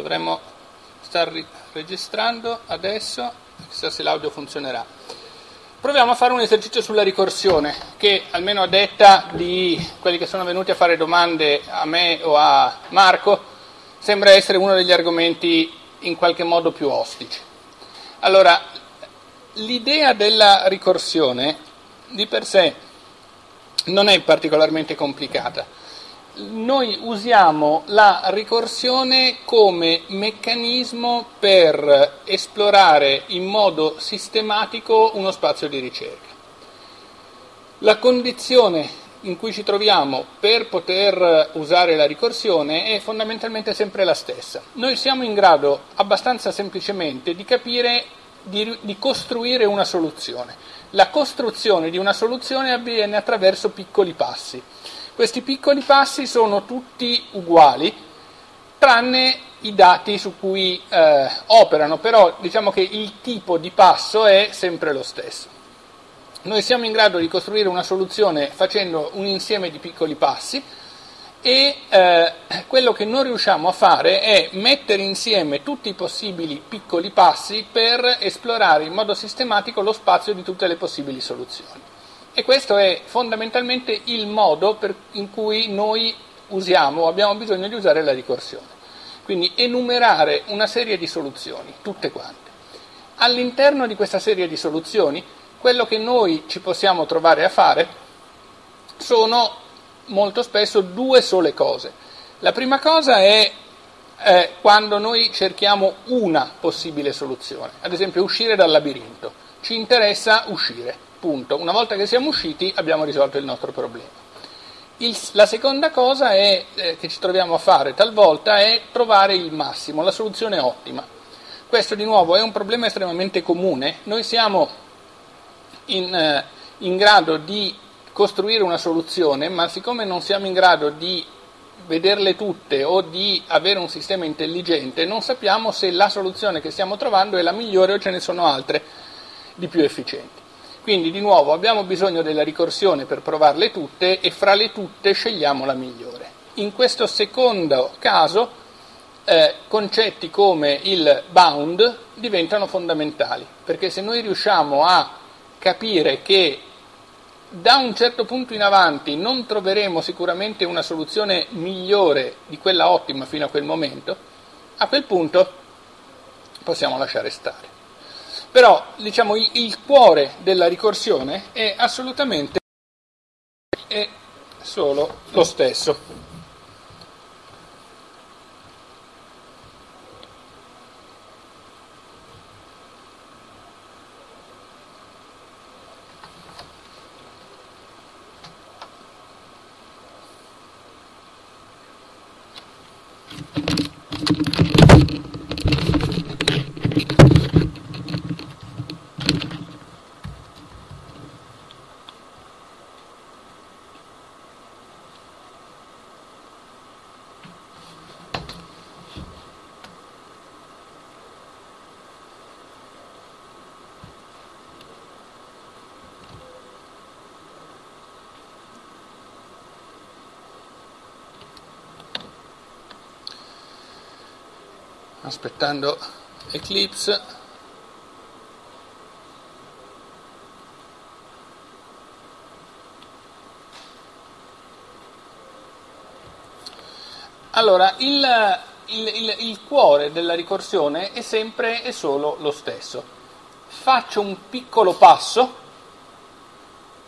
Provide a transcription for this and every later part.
Dovremmo star registrando adesso, chissà se l'audio funzionerà. Proviamo a fare un esercizio sulla ricorsione, che almeno a detta di quelli che sono venuti a fare domande a me o a Marco, sembra essere uno degli argomenti in qualche modo più ostici. Allora, l'idea della ricorsione di per sé non è particolarmente complicata noi usiamo la ricorsione come meccanismo per esplorare in modo sistematico uno spazio di ricerca. La condizione in cui ci troviamo per poter usare la ricorsione è fondamentalmente sempre la stessa. Noi siamo in grado abbastanza semplicemente di capire, di, di costruire una soluzione. La costruzione di una soluzione avviene attraverso piccoli passi. Questi piccoli passi sono tutti uguali, tranne i dati su cui eh, operano, però diciamo che il tipo di passo è sempre lo stesso. Noi siamo in grado di costruire una soluzione facendo un insieme di piccoli passi e eh, quello che non riusciamo a fare è mettere insieme tutti i possibili piccoli passi per esplorare in modo sistematico lo spazio di tutte le possibili soluzioni. E questo è fondamentalmente il modo per, in cui noi usiamo, abbiamo bisogno di usare la ricorsione. Quindi enumerare una serie di soluzioni, tutte quante. All'interno di questa serie di soluzioni, quello che noi ci possiamo trovare a fare sono molto spesso due sole cose. La prima cosa è eh, quando noi cerchiamo una possibile soluzione, ad esempio uscire dal labirinto. Ci interessa uscire Punto. Una volta che siamo usciti abbiamo risolto il nostro problema. Il, la seconda cosa è, eh, che ci troviamo a fare talvolta è trovare il massimo, la soluzione ottima. Questo di nuovo è un problema estremamente comune. Noi siamo in, eh, in grado di costruire una soluzione, ma siccome non siamo in grado di vederle tutte o di avere un sistema intelligente, non sappiamo se la soluzione che stiamo trovando è la migliore o ce ne sono altre di più efficienti. Quindi di nuovo abbiamo bisogno della ricorsione per provarle tutte e fra le tutte scegliamo la migliore. In questo secondo caso eh, concetti come il bound diventano fondamentali, perché se noi riusciamo a capire che da un certo punto in avanti non troveremo sicuramente una soluzione migliore di quella ottima fino a quel momento, a quel punto possiamo lasciare stare. Però diciamo, il, il cuore della ricorsione è assolutamente è solo lo stesso. Aspettando Eclipse. Allora il, il, il, il, cuore della ricorsione è sempre e solo lo stesso. Faccio un piccolo passo.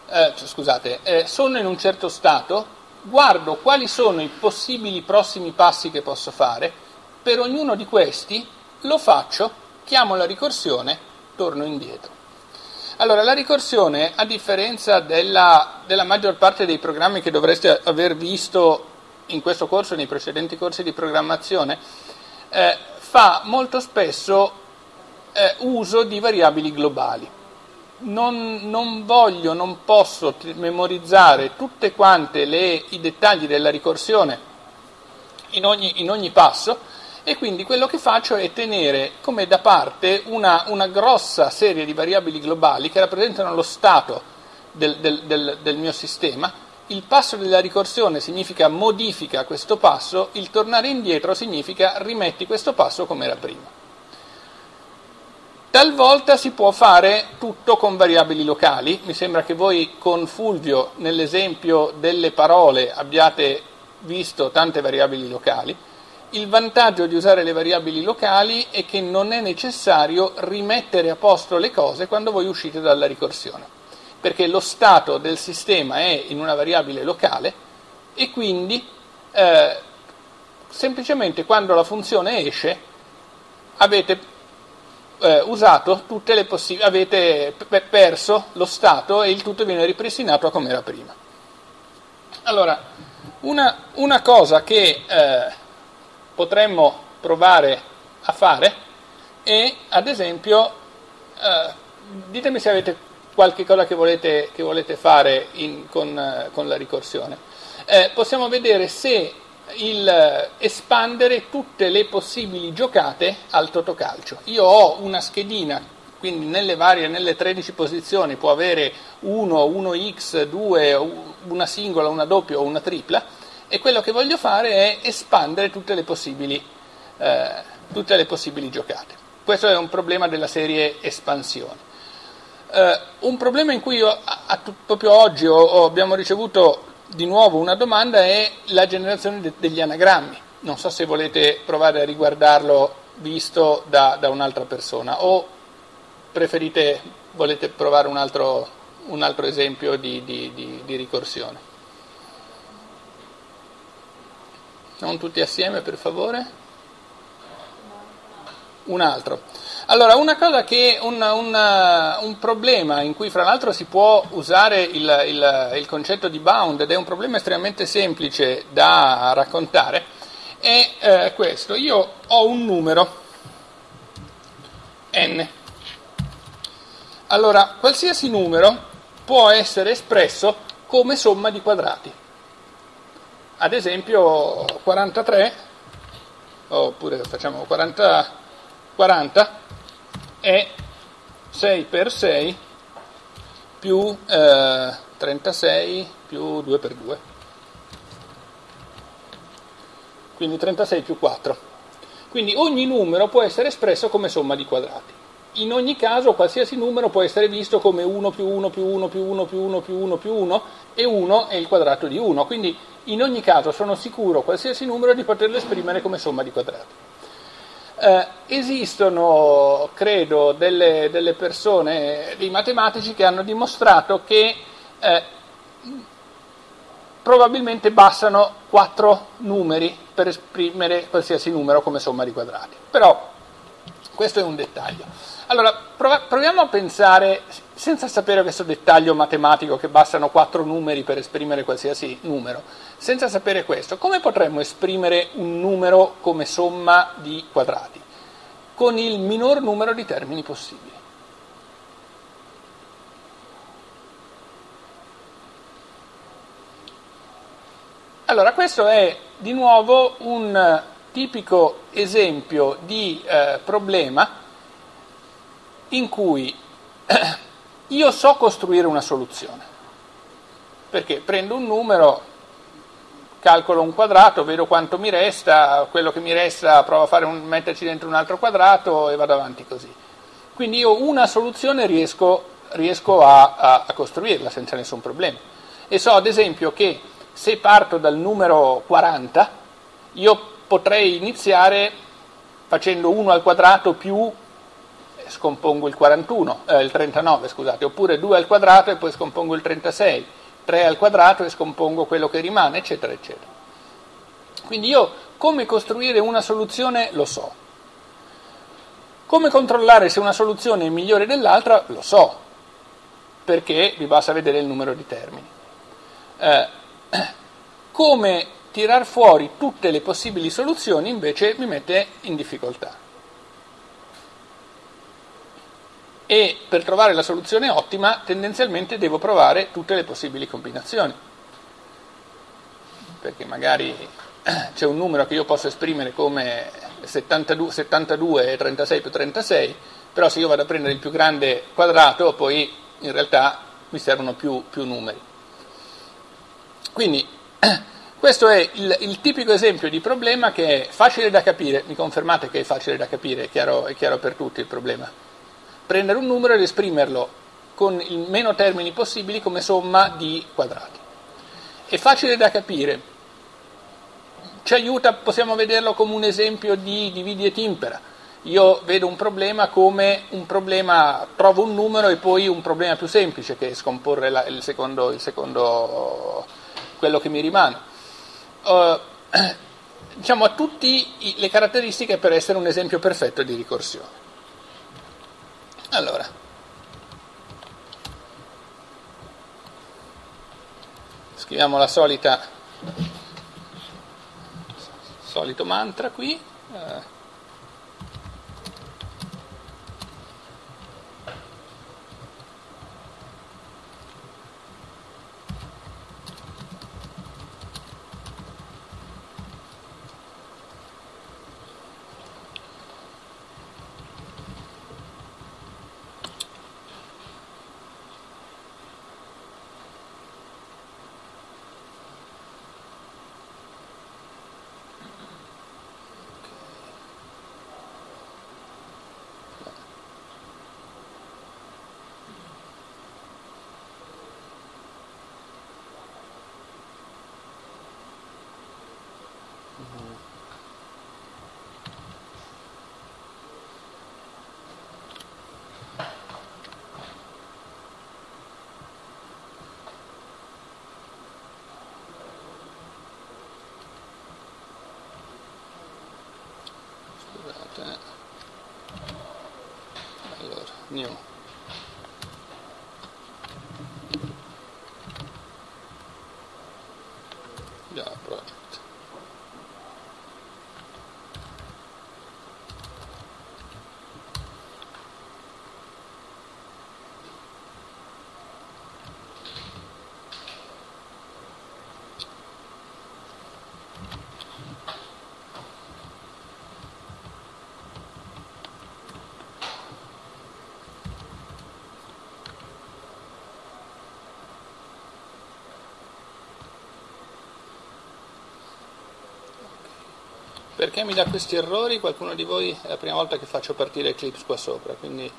Eh, scusate eh, sono in un certo stato guardo quali sono i possibili prossimi passi che posso fare per ognuno di questi lo faccio, chiamo la ricorsione, torno indietro. Allora, la ricorsione, a differenza della, della maggior parte dei programmi che dovreste aver visto in questo corso nei precedenti corsi di programmazione, eh, fa molto spesso eh, uso di variabili globali. Non, non, voglio, non posso memorizzare tutti quanti i dettagli della ricorsione in ogni, in ogni passo, e quindi quello che faccio è tenere come da parte una, una grossa serie di variabili globali che rappresentano lo stato del, del, del, del mio sistema, il passo della ricorsione significa modifica questo passo, il tornare indietro significa rimetti questo passo come era prima. Talvolta si può fare tutto con variabili locali, mi sembra che voi con Fulvio nell'esempio delle parole abbiate visto tante variabili locali. Il vantaggio di usare le variabili locali è che non è necessario rimettere a posto le cose quando voi uscite dalla ricorsione, perché lo stato del sistema è in una variabile locale e quindi eh, semplicemente quando la funzione esce avete eh, possibili, avete perso lo stato e il tutto viene ripristinato a come era prima. Allora, una, una cosa che eh, potremmo provare a fare è, ad esempio, eh, ditemi se avete qualche cosa che volete, che volete fare in, con, eh, con, la ricorsione. Eh, possiamo vedere se il eh, espandere tutte le possibili giocate al totocalcio. Io ho una schedina, quindi nelle varie, nelle 13 posizioni può avere 1, 1x, 2, una singola, una doppia o una tripla e quello che voglio fare è espandere tutte le possibili, eh, tutte le possibili giocate. Questo è un problema della serie espansione. Uh, un problema in cui io, a, a, proprio oggi ho, ho, abbiamo ricevuto di nuovo una domanda è la generazione de- degli anagrammi. Non so se volete provare a riguardarlo visto da, da un'altra persona o preferite, volete provare un altro, un altro esempio di, di, di, di ricorsione. Non tutti assieme, per favore? Un altro. Allora, una cosa che un, un, un, problema in cui fra l'altro si può usare il, il, il, concetto di bound ed è un problema estremamente semplice da raccontare è eh, questo. Io ho un numero n. Allora, qualsiasi numero può essere espresso come somma di quadrati. Ad esempio 43, oppure facciamo 40, 40 è 6 per 6 più eh, 36 più 2 per 2. Quindi 36 più 4. Quindi ogni numero può essere espresso come somma di quadrati. In ogni caso qualsiasi numero può essere visto come 1 più 1 più 1 più 1 più 1 più 1 più 1 e 1 è il quadrato di 1. Quindi in ogni caso sono sicuro qualsiasi numero di poterlo esprimere come somma di quadrati. Eh, esistono, credo, delle, delle, persone, dei matematici che hanno dimostrato che eh, probabilmente bastano quattro numeri per esprimere qualsiasi numero come somma di quadrati. Però questo è un dettaglio. Allora, proviamo a pensare, senza sapere questo dettaglio matematico che bastano quattro numeri per esprimere qualsiasi numero, senza sapere questo, come potremmo esprimere un numero come somma di quadrati? Con il minor numero di termini possibili. Allora, questo è di nuovo un tipico esempio di eh, problema in cui io so costruire una soluzione, perché prendo un numero, calcolo un quadrato, vedo quanto mi resta, quello che mi resta provo a un, metterci dentro un altro quadrato e vado avanti così. Quindi io una soluzione riesco, riesco a, a, a costruirla senza nessun problema. E so ad esempio che se parto dal numero 40, io potrei iniziare facendo 1 al quadrato più scompongo il 41, eh, il 39 scusate, oppure 2 al quadrato e poi scompongo il 36 3 al quadrato e scompongo quello che rimane, eccetera, eccetera. Quindi io come costruire una soluzione lo so. Come controllare se una soluzione è migliore dell'altra lo so, perché vi basta vedere il numero di termini. Eh, come tirar fuori tutte le possibili soluzioni invece mi mette in difficoltà. E per trovare la soluzione ottima tendenzialmente devo provare tutte le possibili combinazioni. Perché magari c'è un numero che io posso esprimere come 72, 72 e 36 più 36, però se io vado a prendere il più grande quadrato poi in realtà mi servono più, più numeri. Quindi questo è il, il, tipico esempio di problema che è facile da capire, mi confermate che è facile da capire, è chiaro, è chiaro per tutti il problema. Prendere un numero ed esprimerlo con il meno termini possibili come somma di quadrati. È facile da capire, ci aiuta, possiamo vederlo come un esempio di dividi et impera. Io vedo un problema come un problema, trovo un numero e poi un problema più semplice che è scomporre la, il, secondo, il, secondo, quello che mi rimane. Uh, diciamo, ha tutte le caratteristiche per essere un esempio perfetto di ricorsione. Allora, scriviamo la solita solito mantra qui new Perché mi dà questi errori? Qualcuno di voi è la prima volta che faccio partire Eclipse qua sopra, quindi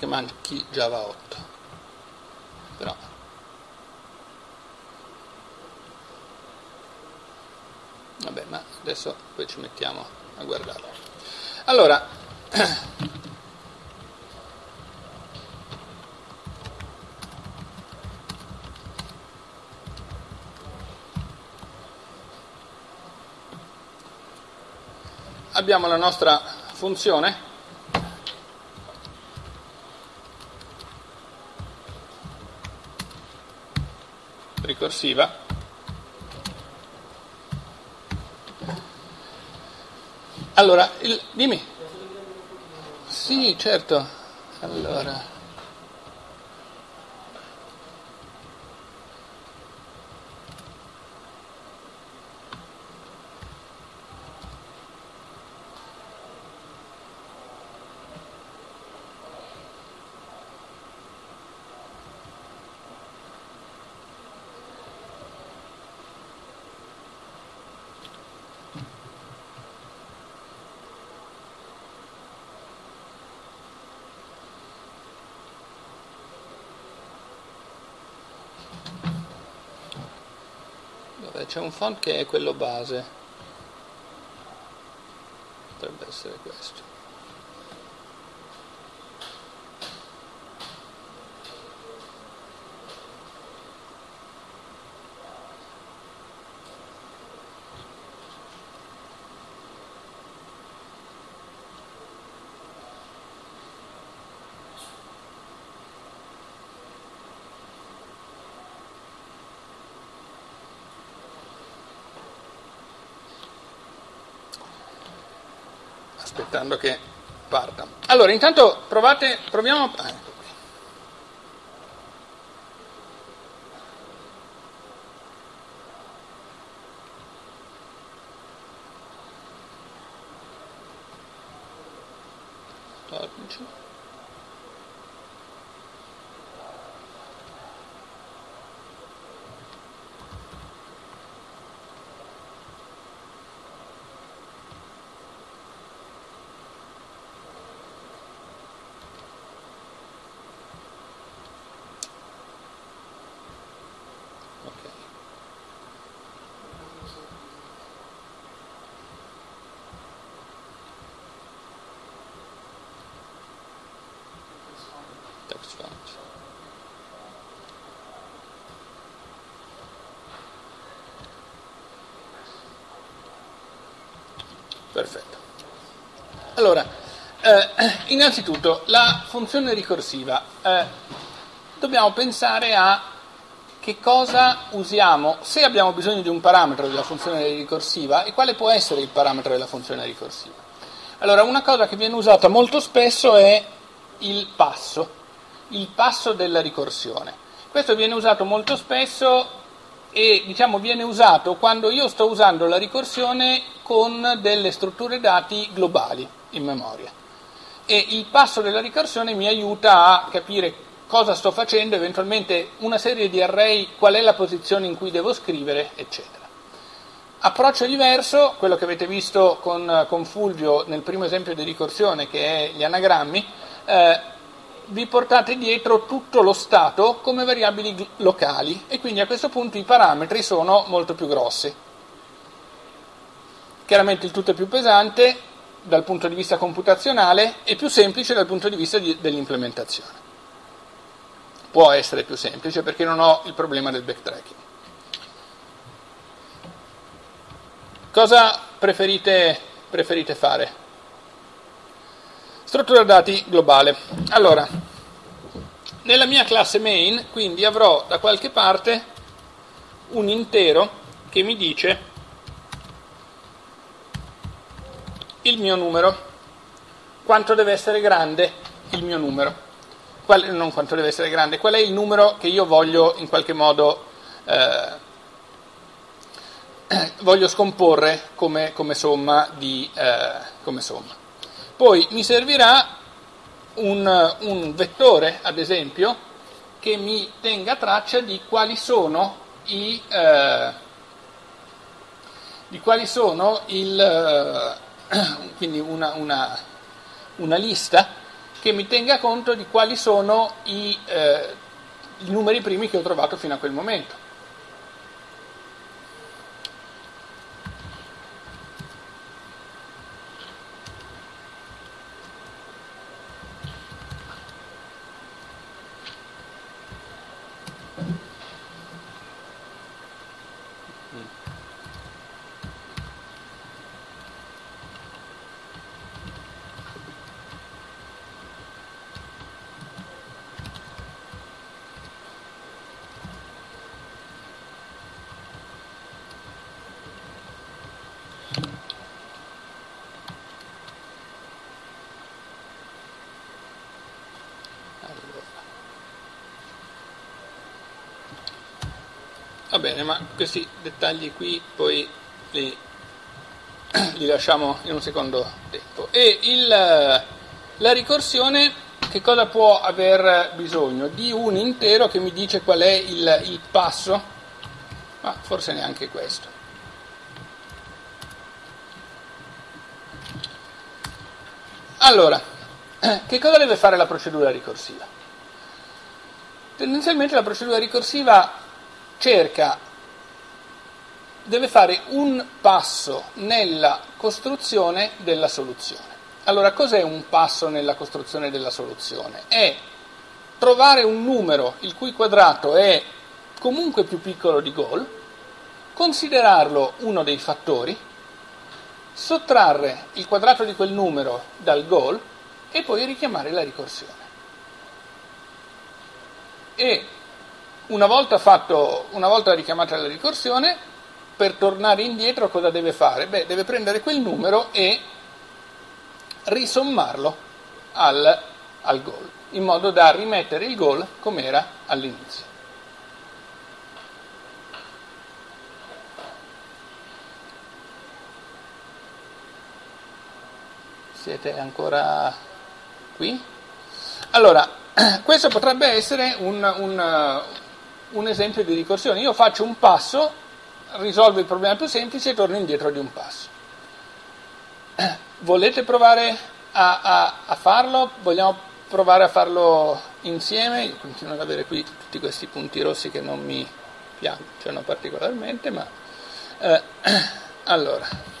che manchi Java 8 però. Vabbè ma adesso poi ci mettiamo a guardarlo. Allora abbiamo la nostra funzione ricorsiva allora il, dimmi. Sì certo. Allora c'è un font che è quello base. Potrebbe essere questo aspettando che parta. Allora, intanto provate, proviamo... Ah, ecco qui. Tornici. Ok. Text font. Perfetto. Allora, eh, innanzitutto la funzione ricorsiva. Eh, dobbiamo pensare a che cosa usiamo, se abbiamo bisogno di un parametro della funzione ricorsiva e quale può essere il parametro della funzione ricorsiva. Allora, una cosa che viene usata molto spesso è il passo, il passo della ricorsione. Questo viene usato molto spesso e diciamo viene usato quando io sto usando la ricorsione con delle strutture dati globali in memoria. E il passo della ricorsione mi aiuta a capire cosa sto facendo, eventualmente una serie di array, qual è la posizione in cui devo scrivere, eccetera. Approccio diverso, quello che avete visto con, con Fulvio nel primo esempio di ricorsione, che è gli anagrammi, eh, vi portate dietro tutto lo stato come variabili locali e quindi a questo punto i parametri sono molto più grossi. Chiaramente il tutto è più pesante dal punto di vista computazionale e più semplice dal punto di vista di, dell'implementazione può essere più semplice perché non ho il problema del backtracking. Cosa preferite, preferite fare? Struttura dati globale. Allora, nella mia classe main, quindi avrò da qualche parte un intero che mi dice il mio numero, quanto deve essere grande il mio numero qual, non quanto deve essere grande, qual è il numero che io voglio in qualche modo eh, voglio scomporre come, come, somma di, eh, come, somma Poi mi servirà un, un, vettore, ad esempio, che mi tenga traccia di quali sono i eh, di quali sono il eh, quindi una, una, una lista che mi tenga conto di quali sono i, eh, i numeri primi che ho trovato fino a quel momento. Bene, ma questi dettagli qui poi li, li lasciamo in un secondo tempo. E il, la ricorsione che cosa può aver bisogno? Di un intero che mi dice qual è il, il passo, ma forse neanche questo. Allora, che cosa deve fare la procedura ricorsiva? Tendenzialmente la procedura ricorsiva cerca, deve fare un passo nella costruzione della soluzione. Allora, cos'è un passo nella costruzione della soluzione? È trovare un numero il cui quadrato è comunque più piccolo di goal, considerarlo uno dei fattori, sottrarre il quadrato di quel numero dal goal e poi richiamare la ricorsione. E una volta, fatto, una volta richiamata la ricorsione, per tornare indietro cosa deve fare? Beh, deve prendere quel numero e risommarlo al, al goal, in modo da rimettere il goal come era all'inizio. Siete ancora qui? Allora, questo potrebbe essere un, un, un esempio di ricorsione. Io faccio un passo, risolvo il problema più semplice e torno indietro di un passo. Volete provare a, a, a farlo? Vogliamo provare a farlo insieme? Io continuo ad avere qui tutti questi punti rossi che non mi piacciono particolarmente, ma eh, allora.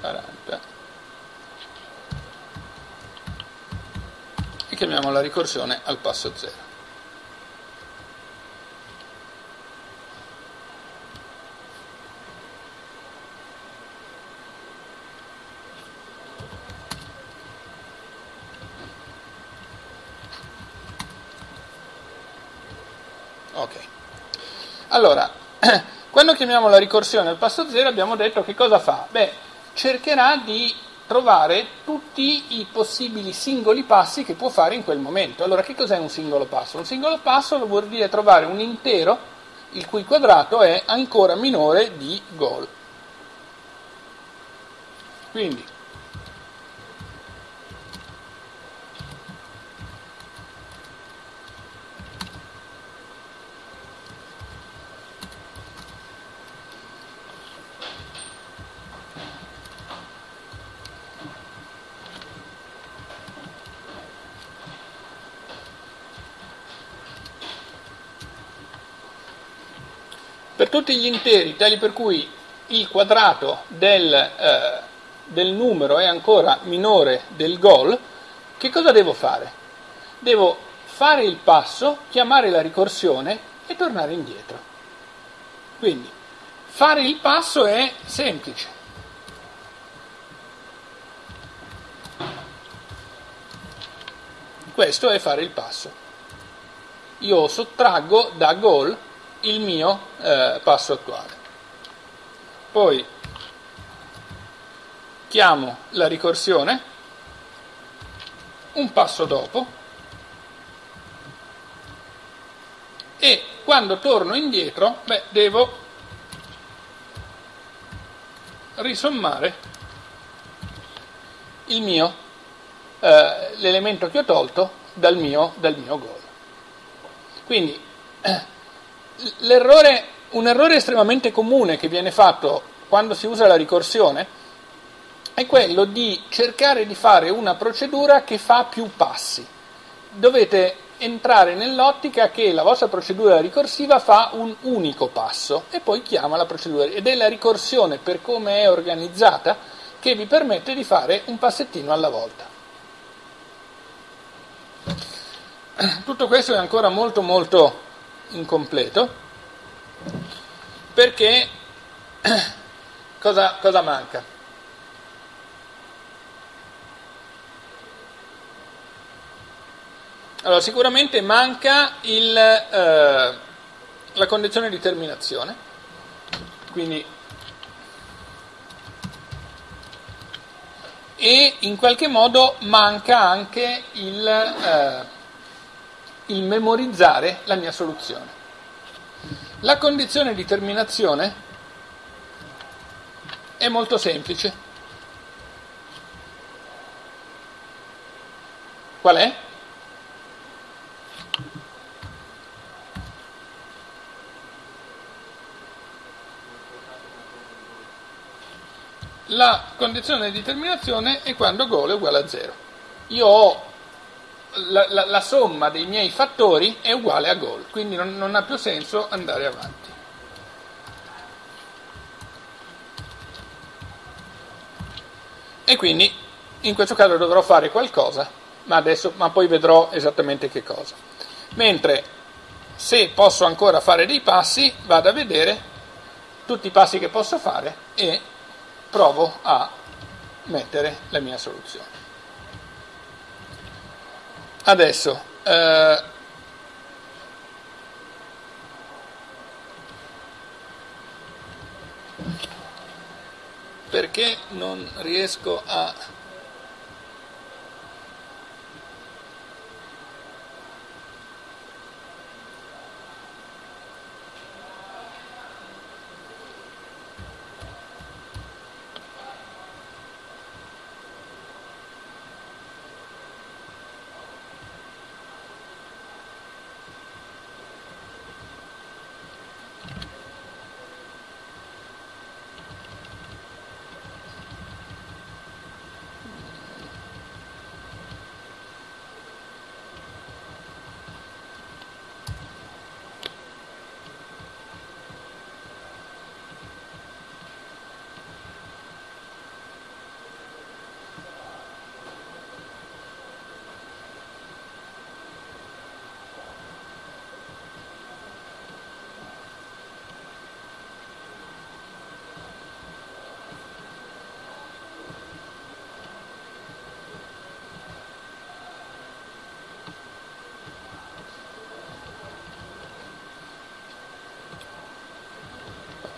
40 e chiamiamo la ricorsione al passo 0. Ok. Allora, quando chiamiamo la ricorsione al passo 0 abbiamo detto che cosa fa? Beh, cercherà di trovare tutti i possibili singoli passi che può fare in quel momento. Allora, che cos'è un singolo passo? Un singolo passo vuol dire trovare un intero il cui quadrato è ancora minore di goal. Quindi tutti gli interi tali per cui il quadrato del, eh, del numero è ancora minore del goal, che cosa devo fare? Devo fare il passo, chiamare la ricorsione e tornare indietro. Quindi fare il passo è semplice. Questo è fare il passo. Io sottraggo da goal il mio eh, passo attuale. Poi chiamo la ricorsione un passo dopo e quando torno indietro beh, devo risommare il mio, eh, l'elemento che ho tolto dal mio, dal mio goal. Quindi eh, un errore estremamente comune che viene fatto quando si usa la ricorsione è quello di cercare di fare una procedura che fa più passi. Dovete entrare nell'ottica che la vostra procedura ricorsiva fa un unico passo e poi chiama la procedura ed è la ricorsione per come è organizzata che vi permette di fare un passettino alla volta. Tutto questo è ancora molto molto incompleto perché cosa, cosa manca? Allora, sicuramente manca il, eh, la condizione di terminazione, quindi e in qualche modo manca anche il, eh, il memorizzare la mia soluzione. La condizione di terminazione è molto semplice. Qual è? La condizione di terminazione è quando goal è uguale a 0. Io ho la, la, la, somma dei miei fattori è uguale a goal, quindi non, non ha più senso andare avanti. E quindi in questo caso dovrò fare qualcosa ma, adesso, ma poi vedrò esattamente che cosa. Mentre se posso ancora fare dei passi, vado a vedere tutti i passi che posso fare e provo a mettere la mia soluzione. Adesso, eh, perché non riesco a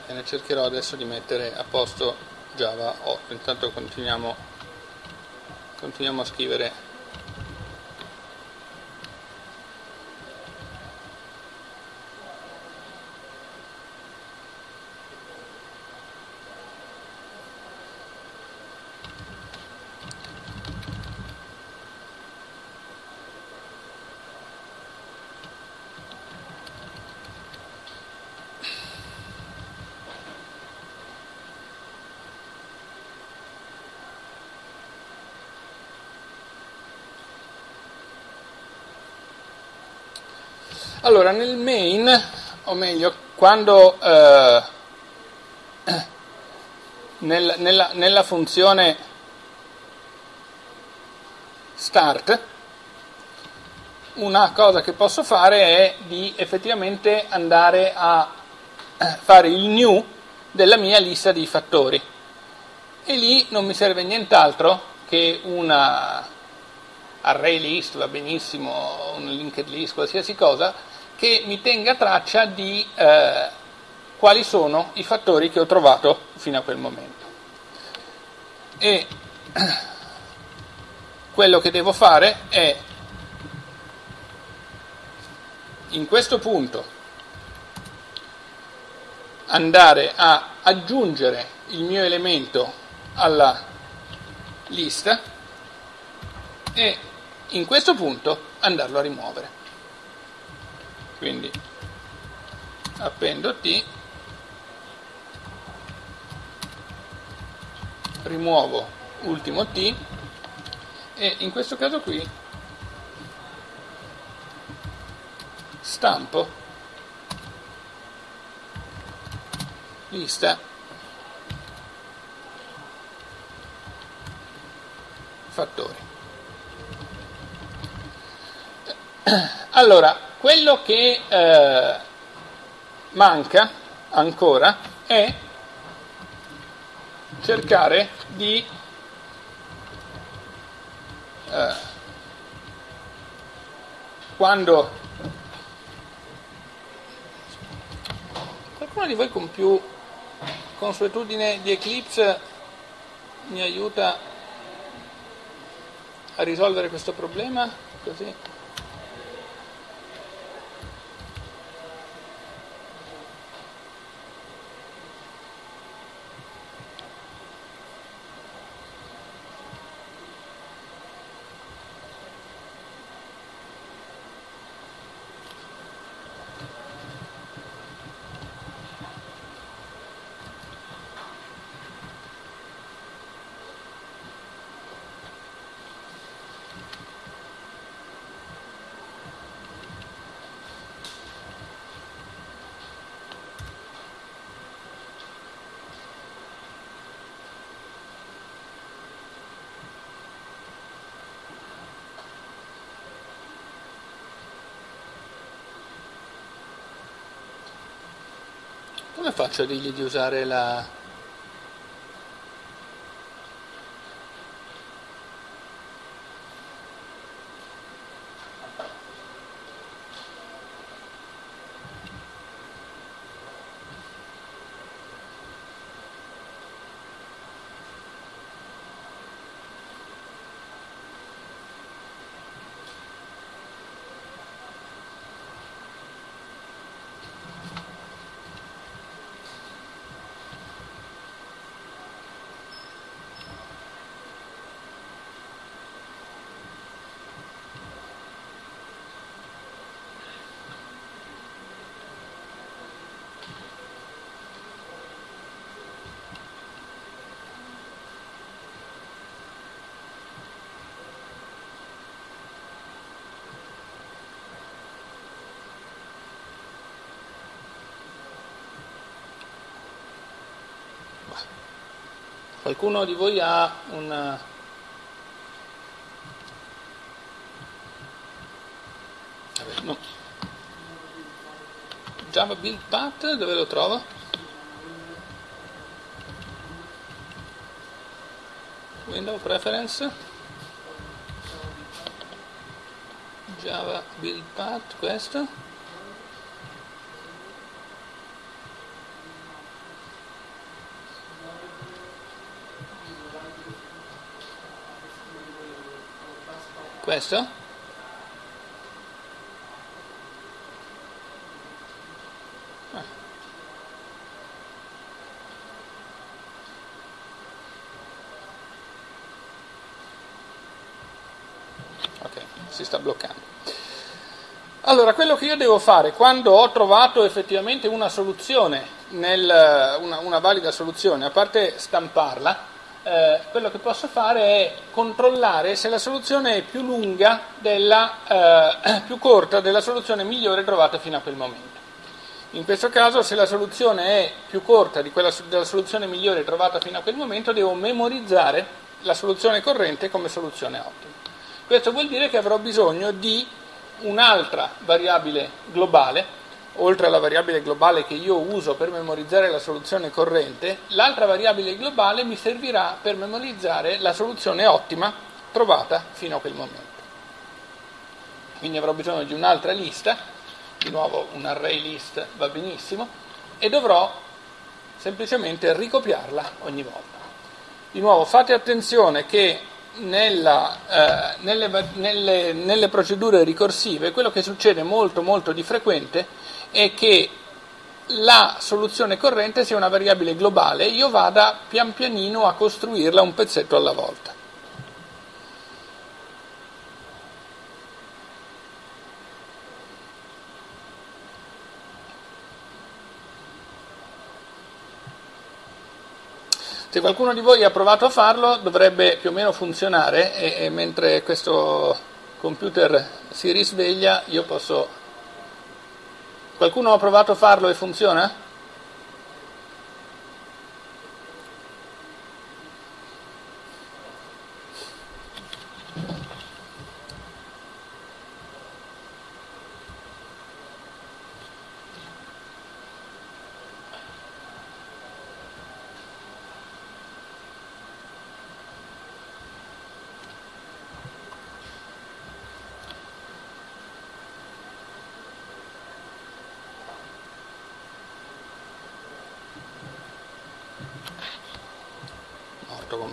e ne cercherò adesso di mettere a posto Java. 8 intanto continuiamo, continuiamo a scrivere Allora, nel main, o meglio, quando eh, nel, nella, nella funzione start, una cosa che posso fare è di effettivamente andare a fare il new della mia lista di fattori. E lì non mi serve nient'altro che una array list, va benissimo, un linked list, qualsiasi cosa, che mi tenga traccia di eh, quali sono i fattori che ho trovato fino a quel momento. E quello che devo fare è in questo punto andare a aggiungere il mio elemento alla lista e in questo punto andarlo a rimuovere quindi appendo T rimuovo ultimo T e in questo caso qui stampo lista fattori allora quello che eh, manca ancora è cercare di eh, quando qualcuno di voi con più consuetudine di Eclipse mi aiuta a risolvere questo problema? Così faccio dirgli di usare la... Qualcuno di voi ha un... No. Java Build Path, dove lo trovo? Window Preference Java Build Path, questo Questo? Ah. Ok, si sta bloccando. Allora, quello che io devo fare quando ho trovato effettivamente una soluzione, nel, una, una valida soluzione, a parte stamparla, eh, quello che posso fare è controllare se la soluzione è più lunga della, eh, più corta della soluzione migliore trovata fino a quel momento. In questo caso, se la soluzione è più corta di quella, della soluzione migliore trovata fino a quel momento, devo memorizzare la soluzione corrente come soluzione ottima. Questo vuol dire che avrò bisogno di un'altra variabile globale oltre alla variabile globale che io uso per memorizzare la soluzione corrente, l'altra variabile globale mi servirà per memorizzare la soluzione ottima trovata fino a quel momento. Quindi avrò bisogno di un'altra lista, di nuovo un array list va benissimo, e dovrò semplicemente ricopiarla ogni volta. Di nuovo fate attenzione che nella, eh, nelle, nelle, nelle procedure ricorsive quello che succede molto molto di frequente è che la soluzione corrente sia una variabile globale, io vada pian pianino a costruirla un pezzetto alla volta. Se qualcuno di voi ha provato a farlo dovrebbe più o meno funzionare e, e mentre questo computer si risveglia io posso Qualcuno ha provato a farlo e funziona?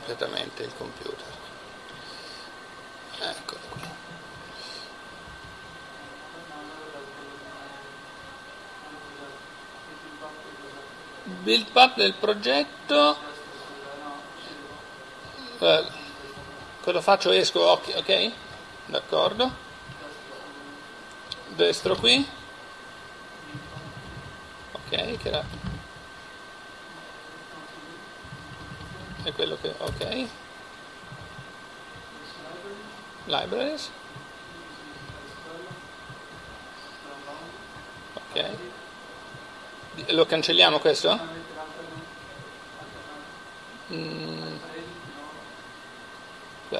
completamente il computer. Eccolo qui. Build path del progetto. Eh, cosa faccio? Esco, ok? okay? D'accordo. Destro qui. Ok, che era è quello che ok libraries ok lo cancelliamo questo?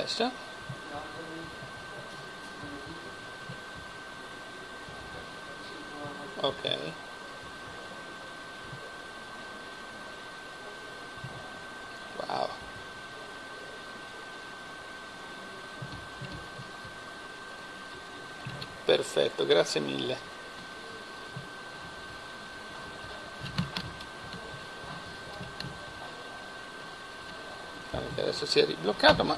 questo ok. Wow. Perfetto grazie mille. Adesso si è ribloccato ma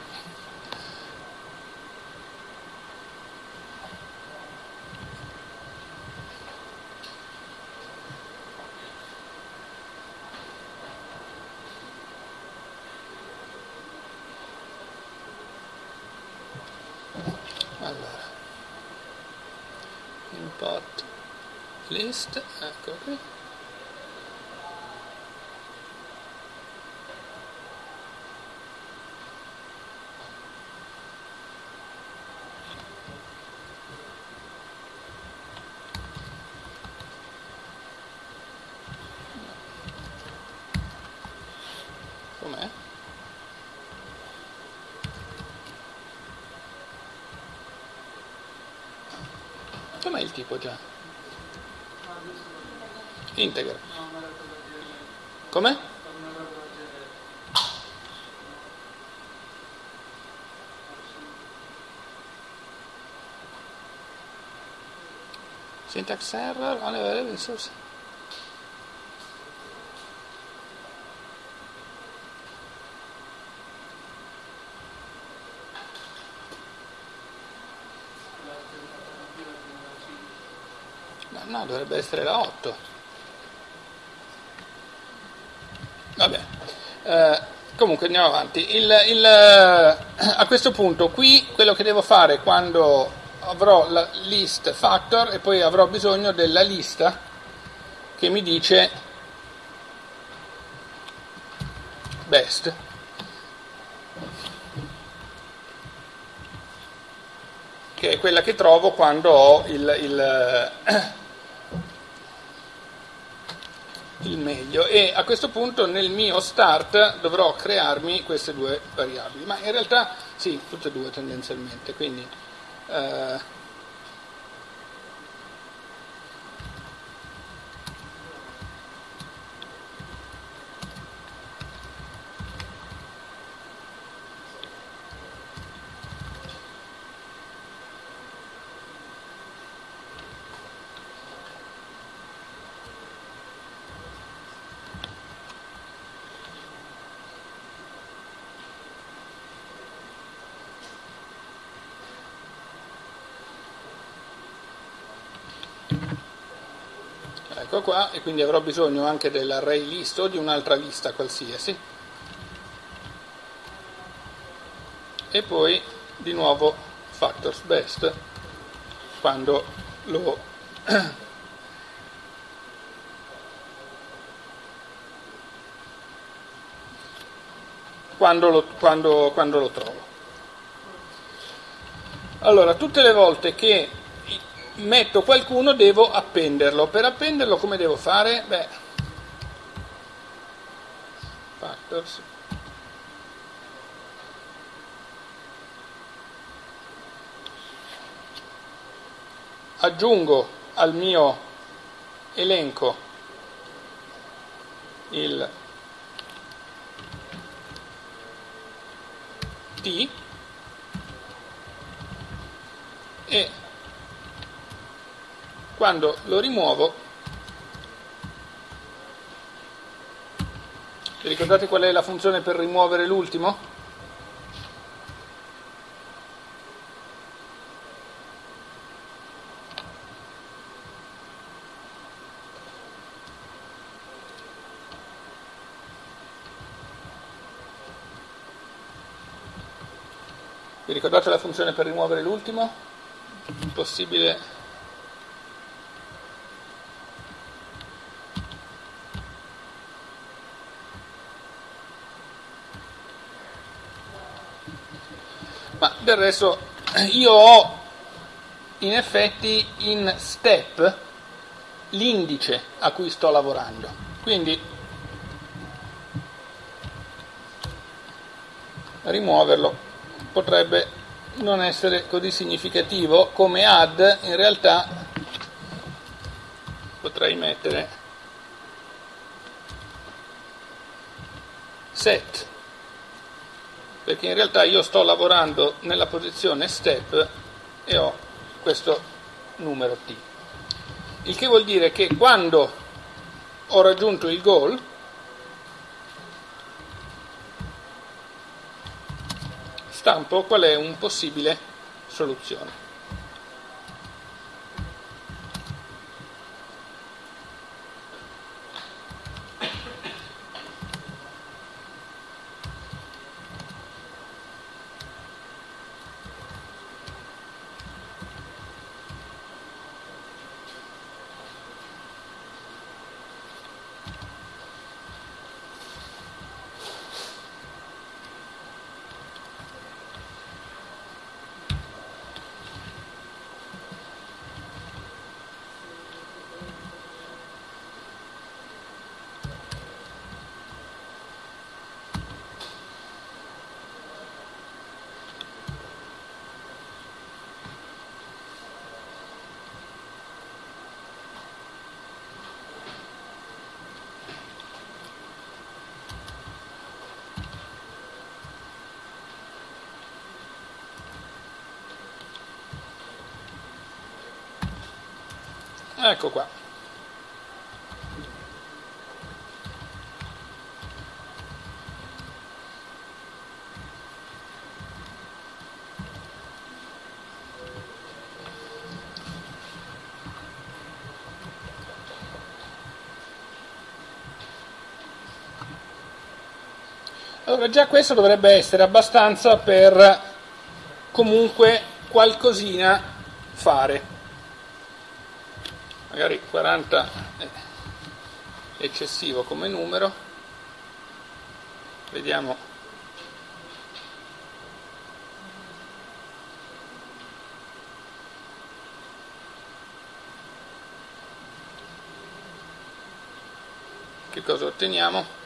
Tipo già? integra. Come? Syntax error on resource. No, dovrebbe essere la 8. Vabbè. Eh, comunque andiamo avanti. Il, il, a questo punto qui quello che devo fare quando avrò la list factor e poi avrò bisogno della lista che mi dice best. Che è quella che trovo quando ho il, il il meglio. E a questo punto nel mio start dovrò crearmi queste due variabili, ma in realtà sì, tutte e due tendenzialmente, quindi eh, ecco qua e quindi avrò bisogno anche dell'array list o di un'altra lista qualsiasi. E poi di nuovo factors best quando lo quando lo, quando, quando lo trovo. Allora tutte le volte che metto qualcuno, devo appenderlo. Per appenderlo come devo fare? Beh, factors. Aggiungo al mio elenco il T e quando lo rimuovo, vi ricordate qual è la funzione per rimuovere l'ultimo? Vi ricordate la funzione per rimuovere l'ultimo? Possibile Ma del resto io ho in effetti in step l'indice a cui sto lavorando. Quindi rimuoverlo potrebbe non essere così significativo come add in realtà potrei mettere set perché in realtà io sto lavorando nella posizione step e ho questo numero t. Il che vuol dire che quando ho raggiunto il goal, stampo qual è un possibile soluzione. Ecco qua. Allora già questo dovrebbe essere abbastanza per comunque qualcosina fare magari 40 è eccessivo come numero, vediamo che cosa otteniamo.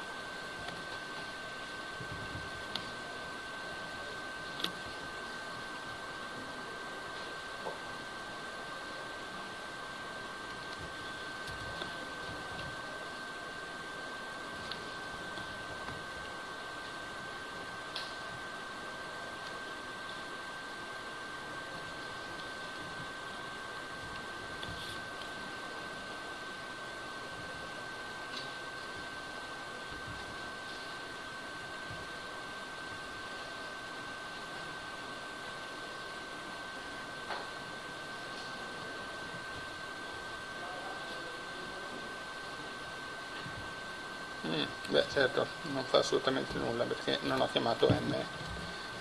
Beh certo, non fa assolutamente nulla perché non ho chiamato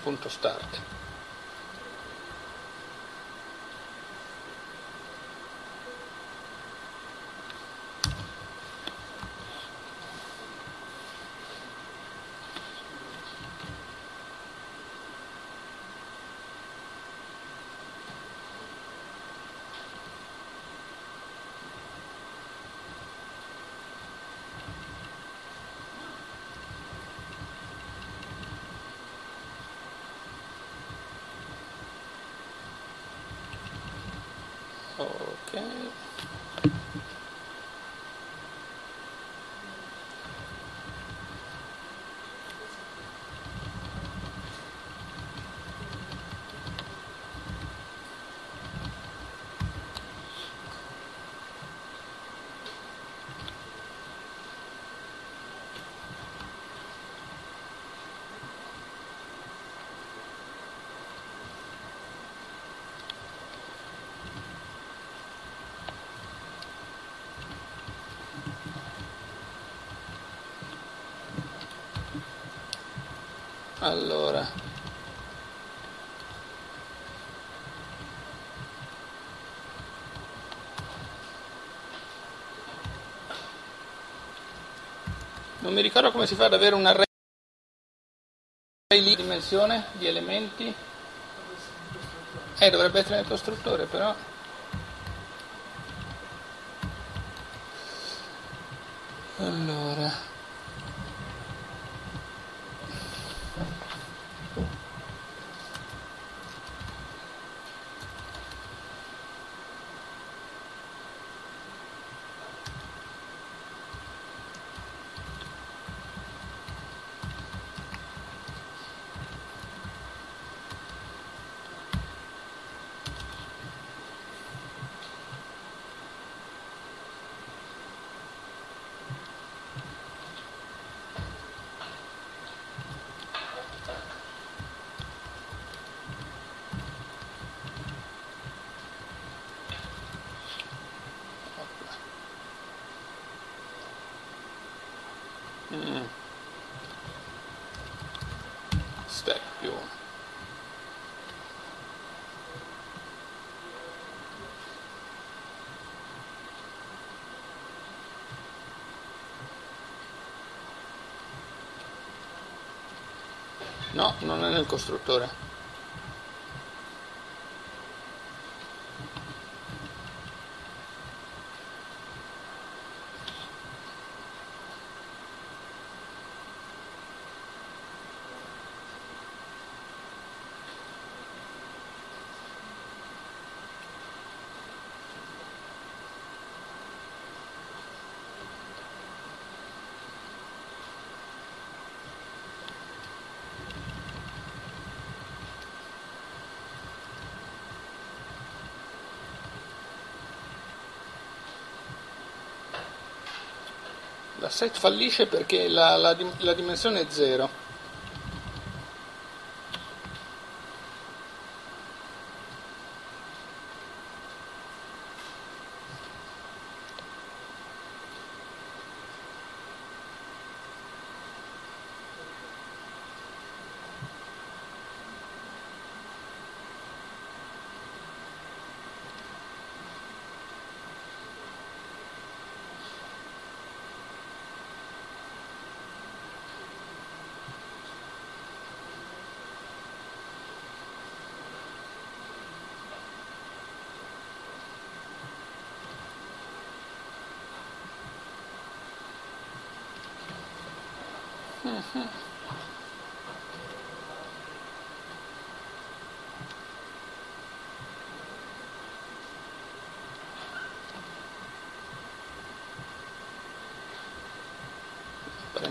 m.start. allora. Non mi ricordo come si fa ad avere un array di dimensione di elementi. Eh dovrebbe essere nel costruttore però. Allora No, non è nel costruttore. set fallisce perché la, la, la dimensione è 0.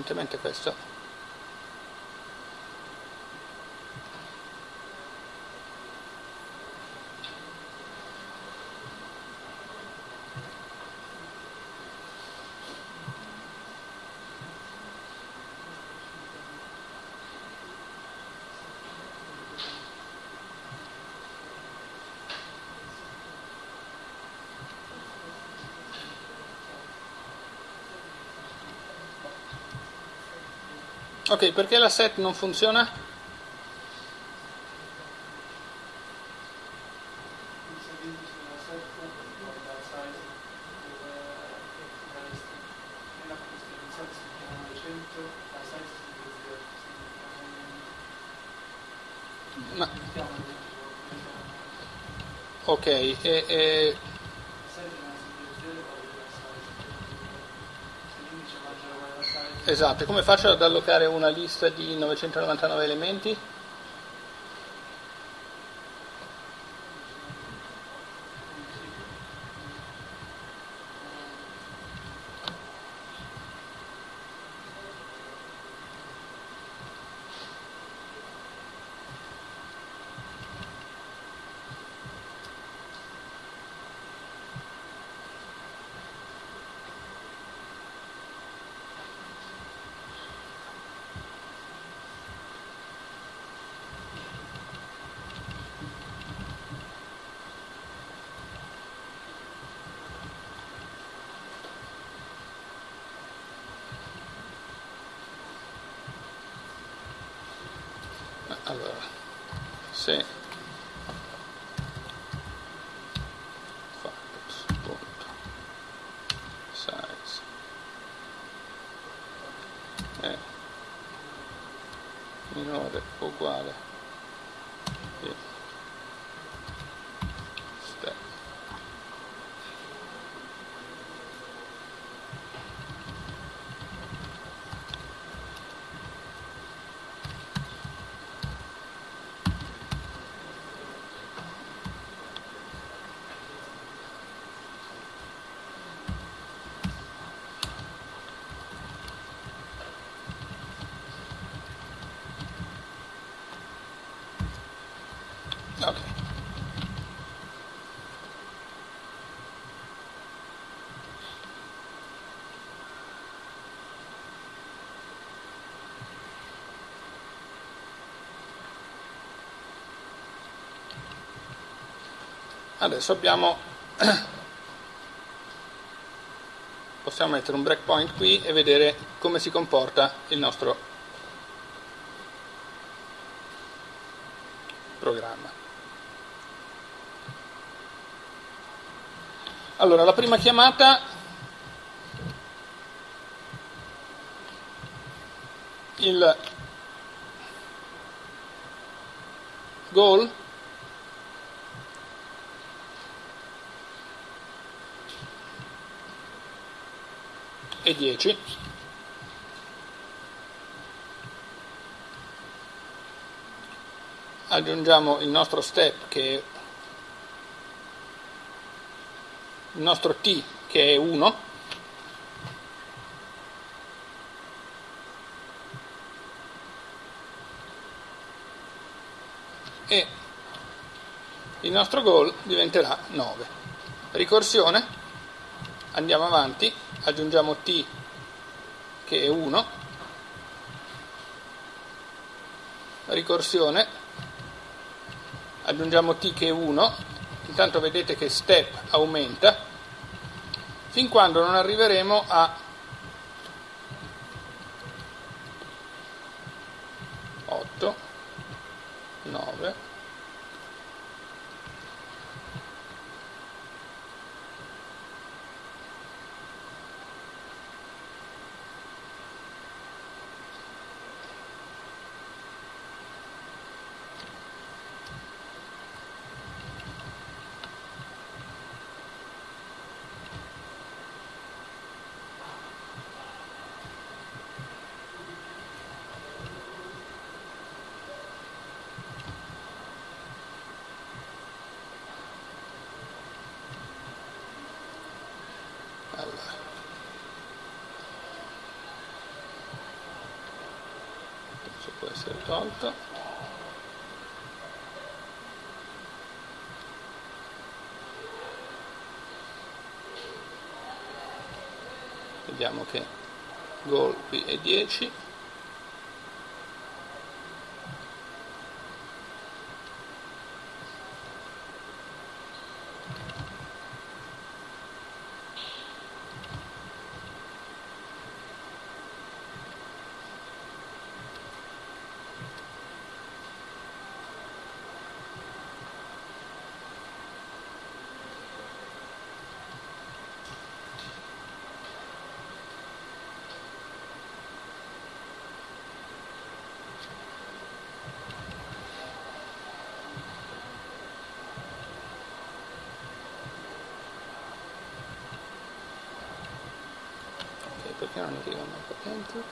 Apparentemente questo Ok, perché la set non funziona? Ma... Ok, e, e Esatto, come faccio ad allocare una lista di 999 elementi? allora se punto size è minore o uguale Ok. Adesso abbiamo possiamo mettere un breakpoint qui e vedere come si comporta il nostro programma. Allora, la prima chiamata il goal e 10 aggiungiamo il nostro step che è il nostro t che è 1 e il nostro goal diventerà 9. Ricorsione, andiamo avanti, aggiungiamo t che è 1, ricorsione, aggiungiamo t che è 1, intanto vedete che step aumenta, fin quando non arriveremo a 8 9 tolto vediamo che gol qui è 10 perché non arrivano qua dentro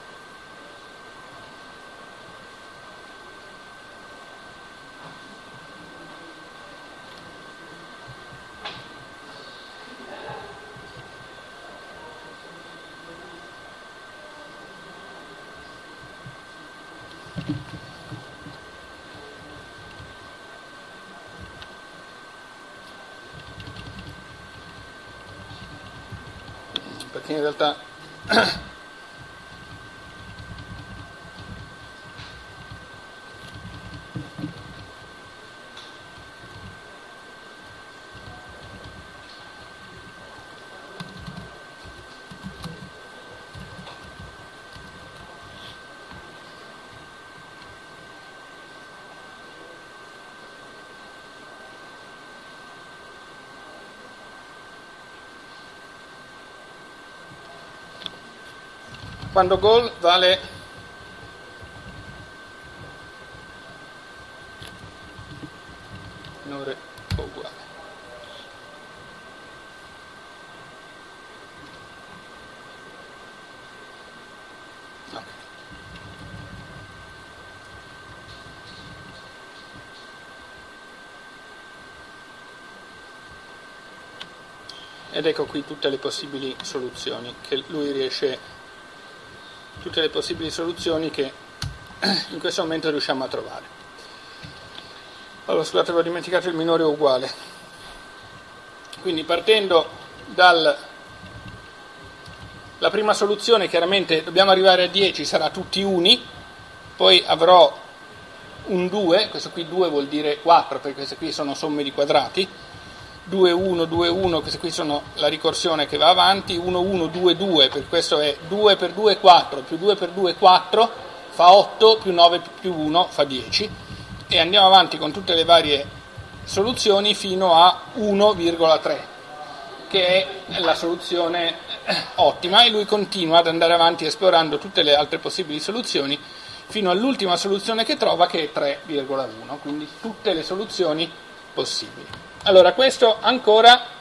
perché in realtà uh quando gol vale minore o uguale. Ed ecco qui tutte le possibili soluzioni che lui riesce tutte le possibili soluzioni che in questo momento riusciamo a trovare. Allora, scusate, avevo dimenticato il minore uguale. Quindi partendo dalla prima soluzione, chiaramente dobbiamo arrivare a 10, sarà tutti uni, poi avrò un 2, questo qui 2 vuol dire 4 perché queste qui sono somme di quadrati, 2, 1, 2, 1, queste qui sono la ricorsione che va avanti, 1, 1, 2, 2, per questo è 2 per 2 4, più 2 per 2 4, fa 8, più 9 più 1 fa 10, e andiamo avanti con tutte le varie soluzioni fino a 1,3, che è la soluzione ottima, e lui continua ad andare avanti esplorando tutte le altre possibili soluzioni fino all'ultima soluzione che trova che è 3,1, quindi tutte le soluzioni possibili. Allora, questo ancora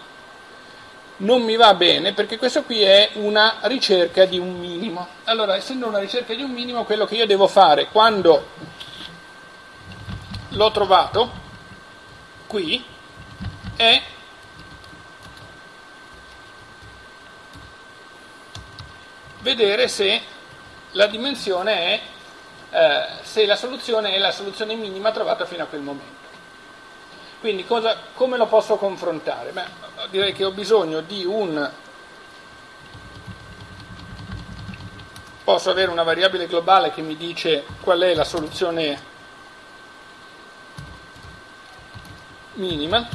non mi va bene perché questo qui è una ricerca di un minimo. Allora, essendo una ricerca di un minimo, quello che io devo fare quando l'ho trovato qui è vedere se la dimensione è eh, se la soluzione è la soluzione minima trovata fino a quel momento. Quindi cosa, come lo posso confrontare? Beh, direi che ho bisogno di un... Posso avere una variabile globale che mi dice qual è la soluzione minima.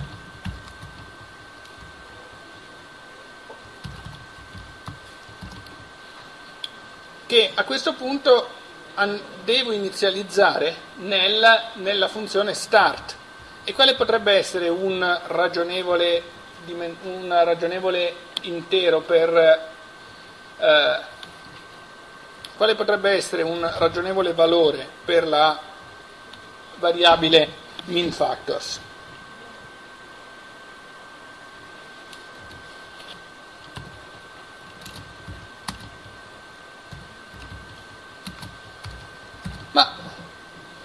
Che a questo punto devo inizializzare nella, nella funzione start. E quale potrebbe essere un ragionevole, un ragionevole intero per... Eh, quale potrebbe essere un ragionevole valore per la variabile min factors? Ma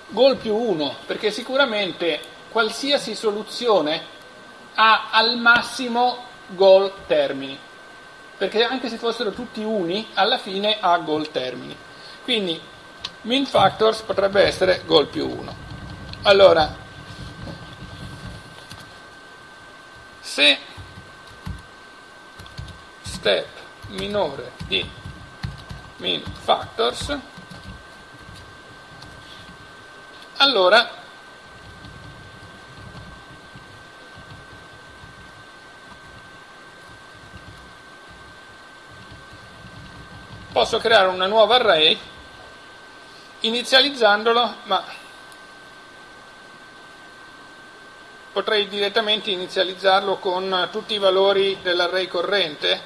gol più 1, perché sicuramente qualsiasi soluzione ha al massimo gol termini, perché anche se fossero tutti uni, alla fine ha gol termini. Quindi min factors potrebbe essere gol più 1. Allora, se step minore di min factors allora posso creare una nuova array inizializzandolo, ma potrei direttamente inizializzarlo con tutti i valori dell'array corrente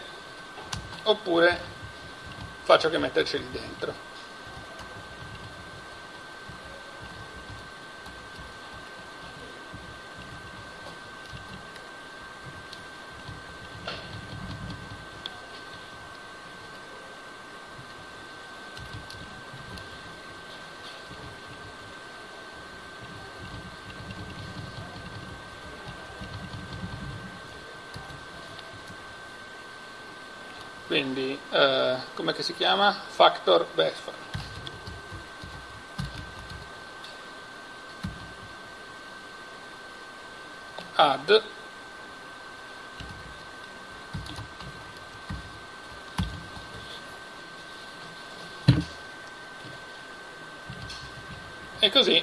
oppure faccio che metterceli dentro. quindi eh, come si chiama? Factor best add. E così.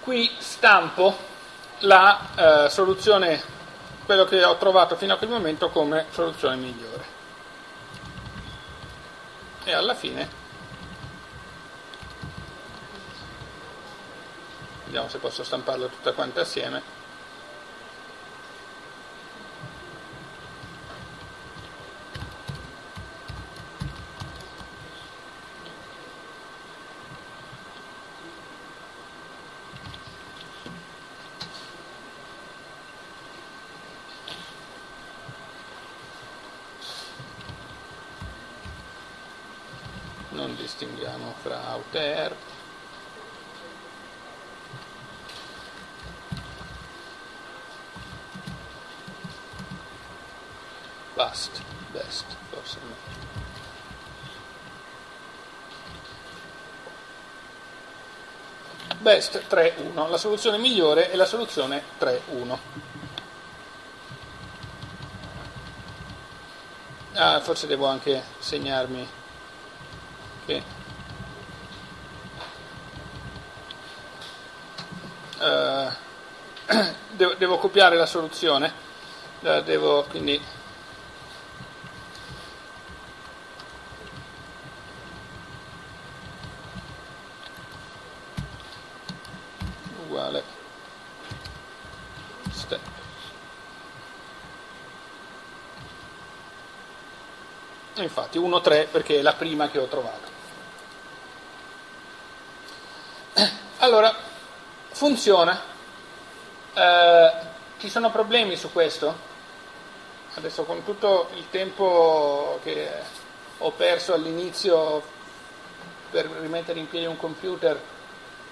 Qui stampo la eh, soluzione quello che ho trovato fino a quel momento come soluzione migliore. E alla fine vediamo se posso stamparla tutta quanta assieme. Distinguiamo fra outer bust, best, forse no. Best 3.1, la soluzione migliore è la soluzione 3.1. Ah, forse devo anche segnarmi che uh, devo, devo copiare la soluzione, la devo quindi uguale step. Infatti 1-3 perché è la prima che ho trovato. Allora, funziona. Eh, ci sono problemi su questo? Adesso con tutto il tempo che ho perso all'inizio per rimettere in piedi un computer,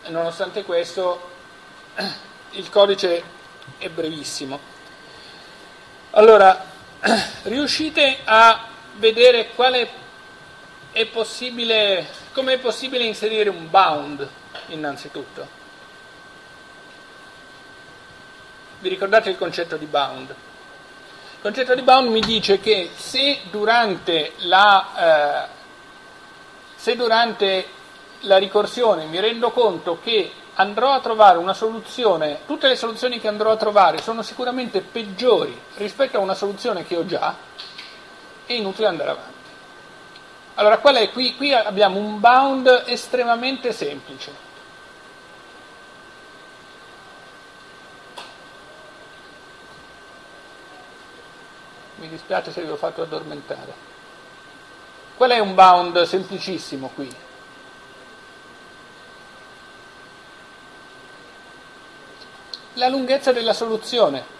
nonostante questo il codice è brevissimo. Allora, riuscite a vedere è possibile, come è possibile inserire un bound innanzitutto? Vi ricordate il concetto di bound? Il concetto di bound mi dice che se durante la, eh, se durante la ricorsione mi rendo conto che andrò a trovare una soluzione, tutte le soluzioni che andrò a trovare sono sicuramente peggiori rispetto a una soluzione che ho già, è inutile andare avanti. Allora, qual è qui? Qui abbiamo un bound estremamente semplice. Mi dispiace se vi ho fatto addormentare. Qual è un bound semplicissimo qui? la lunghezza della soluzione.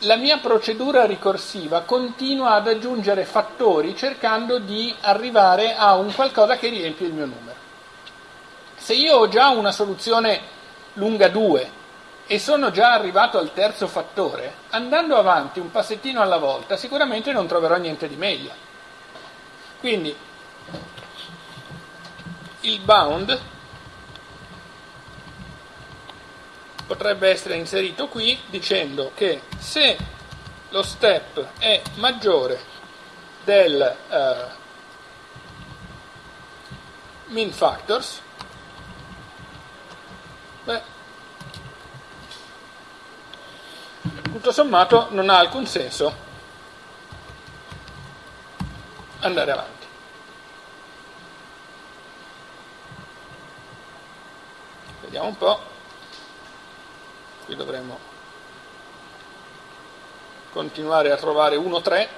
La mia procedura ricorsiva continua ad aggiungere fattori cercando di arrivare a un qualcosa che riempie il mio numero. Se io ho già una soluzione lunga 2 e sono già arrivato al terzo fattore, andando avanti un passettino alla volta sicuramente non troverò niente di meglio. Quindi il bound potrebbe essere inserito qui dicendo che se lo step è maggiore del uh, min factors, tutto sommato non ha alcun senso andare avanti. Vediamo un po' qui dovremmo continuare a trovare 1, 3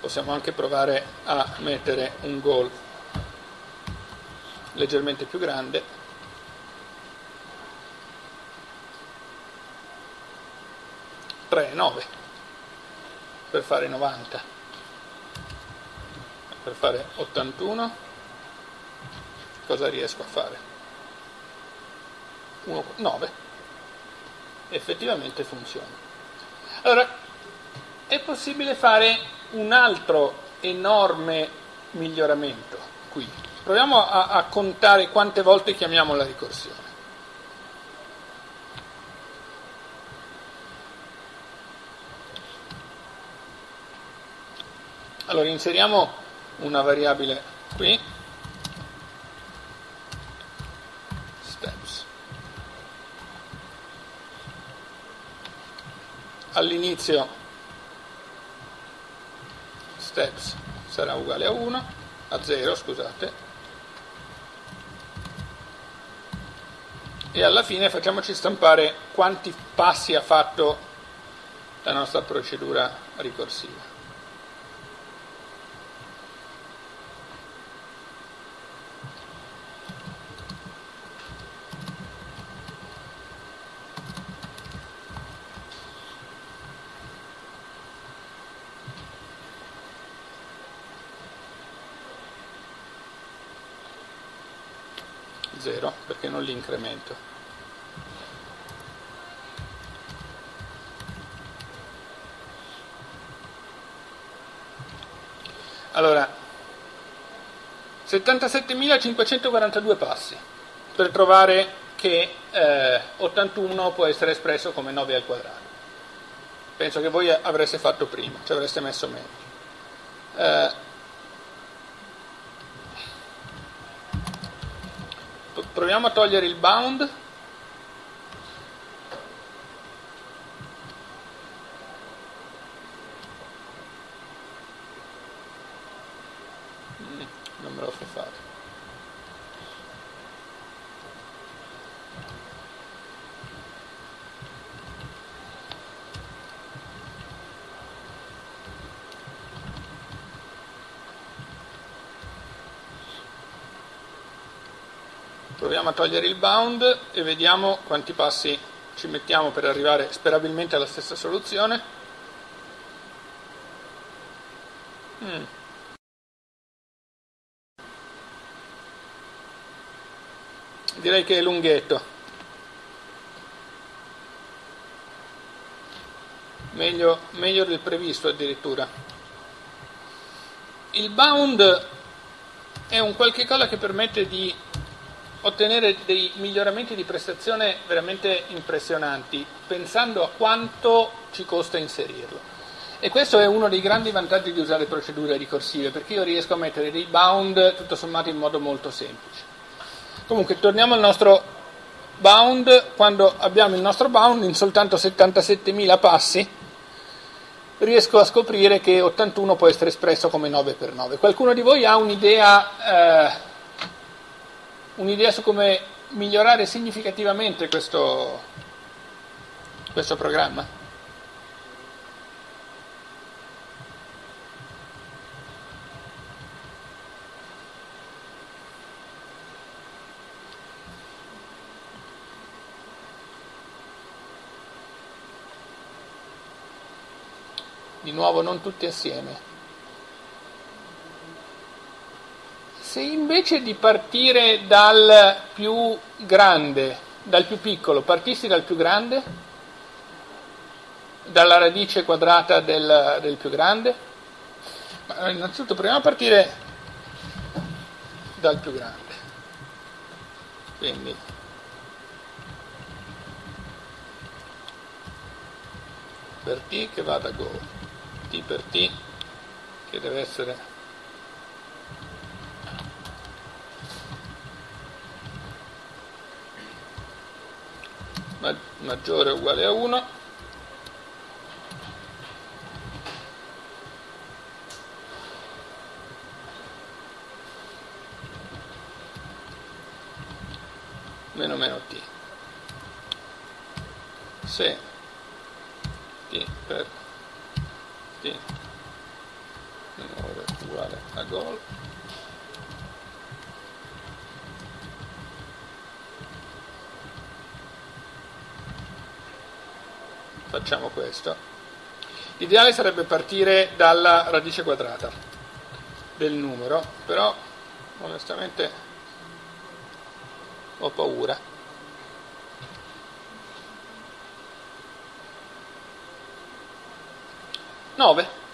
possiamo anche provare a mettere un goal leggermente più grande. Tre, 9 per fare 90 per fare 81 cosa riesco a fare? 1, 9 effettivamente funziona. Allora è possibile fare un altro enorme miglioramento qui proviamo a, a contare quante volte chiamiamo la ricorsione. Allora inseriamo una variabile qui. Steps. All'inizio steps sarà uguale a 1 a 0 scusate e alla fine facciamoci stampare quanti passi ha fatto la nostra procedura ricorsiva 77.542 passi per trovare che eh, 81 può essere espresso come 9 al quadrato. Penso che voi avreste fatto prima, ci avreste messo meglio. Eh, proviamo a togliere il bound. Proviamo a togliere il bound e vediamo quanti passi ci mettiamo per arrivare sperabilmente alla stessa soluzione. Mm. Direi che è lunghetto. Meglio, meglio del previsto addirittura. Il bound è un qualche cosa che permette di ottenere dei miglioramenti di prestazione veramente impressionanti, pensando a quanto ci costa inserirlo. E questo è uno dei grandi vantaggi di usare procedure ricorsive, perché io riesco a mettere dei bound tutto sommato in modo molto semplice. Comunque, torniamo al nostro bound, quando abbiamo il nostro bound in soltanto 77.000 passi, riesco a scoprire che 81 può essere espresso come 9 per 9. Qualcuno di voi ha un'idea... Eh, un'idea su come migliorare significativamente questo, questo programma? Di nuovo non tutti assieme. Se invece di partire dal più grande, dal più piccolo, partissi dal più grande, dalla radice quadrata del, del più grande, ma innanzitutto proviamo a partire dal più grande. Quindi per t che vada go, t per t che deve essere maggiore o uguale a 1 meno meno t. Se t per t minore uguale a gol facciamo questo. L'ideale sarebbe partire dalla radice quadrata del numero, però onestamente ho paura. Nove.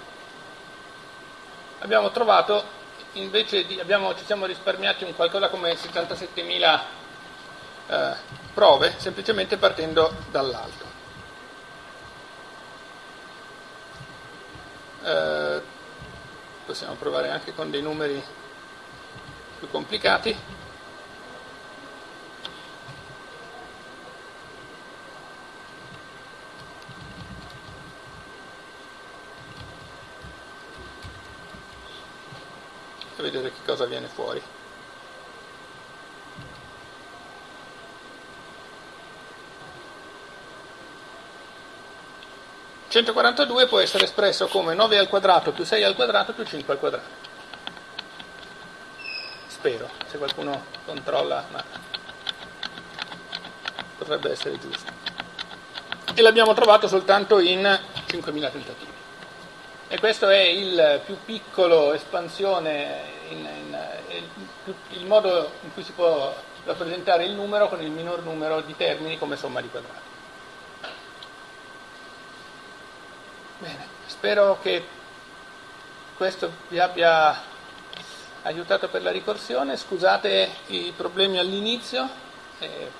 Abbiamo trovato, invece di, abbiamo, ci siamo risparmiati un qualcosa come 77.000 eh, prove, semplicemente partendo dall'alto. Eh, possiamo provare anche con dei numeri più complicati. E vedere che cosa viene fuori. 142 può essere espresso come 9 al quadrato più 6 al quadrato più 5 al quadrato. Spero, se qualcuno controlla, ma potrebbe essere giusto. E l'abbiamo trovato soltanto in 5.000 tentativi. E questo è il più piccolo espansione, in, in, il, il modo in cui si può rappresentare il numero con il minor numero di termini come somma di quadrati. Bene, spero che questo vi abbia aiutato per la ricorsione, scusate i problemi all'inizio e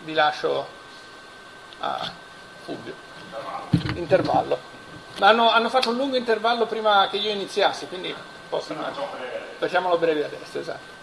vi lascio a Fulvio. Intervallo. Ma hanno, hanno fatto un lungo intervallo prima che io iniziassi, quindi possono... Facciamolo breve adesso, esatto.